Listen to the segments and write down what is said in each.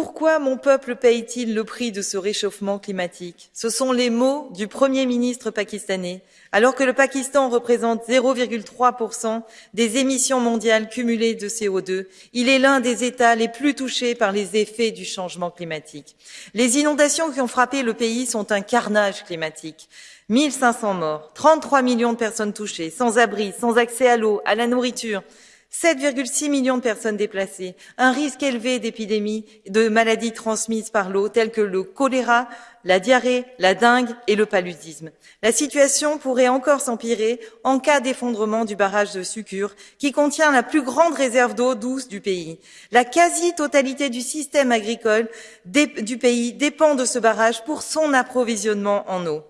Pourquoi mon peuple paye-t-il le prix de ce réchauffement climatique? Ce sont les mots du Premier ministre pakistanais, alors que le Pakistan représente 0,3% des émissions mondiales cumulées de CO2. Il est l'un des États les plus touchés par les effets du changement climatique. Les inondations qui ont frappé le pays sont un carnage climatique. 1500 morts, 33 millions de personnes touchées, sans abri, sans accès à l'eau, à la nourriture, 7,6 millions de personnes déplacées, un risque élevé d'épidémies de maladies transmises par l'eau telles que le choléra, la diarrhée, la dengue et le paludisme. La situation pourrait encore s'empirer en cas d'effondrement du barrage de Sucure, qui contient la plus grande réserve d'eau douce du pays. La quasi-totalité du système agricole du pays dépend de ce barrage pour son approvisionnement en eau.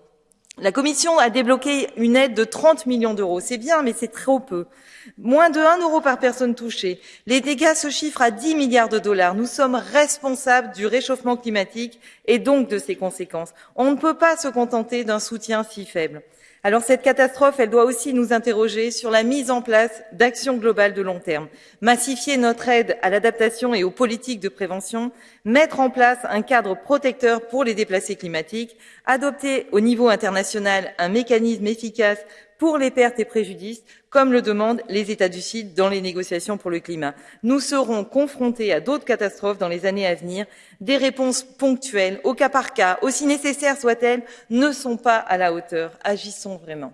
La Commission a débloqué une aide de 30 millions d'euros. C'est bien, mais c'est trop peu. Moins de 1 euro par personne touchée. Les dégâts se chiffrent à 10 milliards de dollars. Nous sommes responsables du réchauffement climatique et donc de ses conséquences. On ne peut pas se contenter d'un soutien si faible. Alors cette catastrophe, elle doit aussi nous interroger sur la mise en place d'actions globales de long terme, massifier notre aide à l'adaptation et aux politiques de prévention, mettre en place un cadre protecteur pour les déplacés climatiques, adopter au niveau international un mécanisme efficace pour les pertes et préjudices, comme le demandent les États du Sud dans les négociations pour le climat. Nous serons confrontés à d'autres catastrophes dans les années à venir. Des réponses ponctuelles, au cas par cas, aussi nécessaires soient-elles, ne sont pas à la hauteur. Agissons vraiment.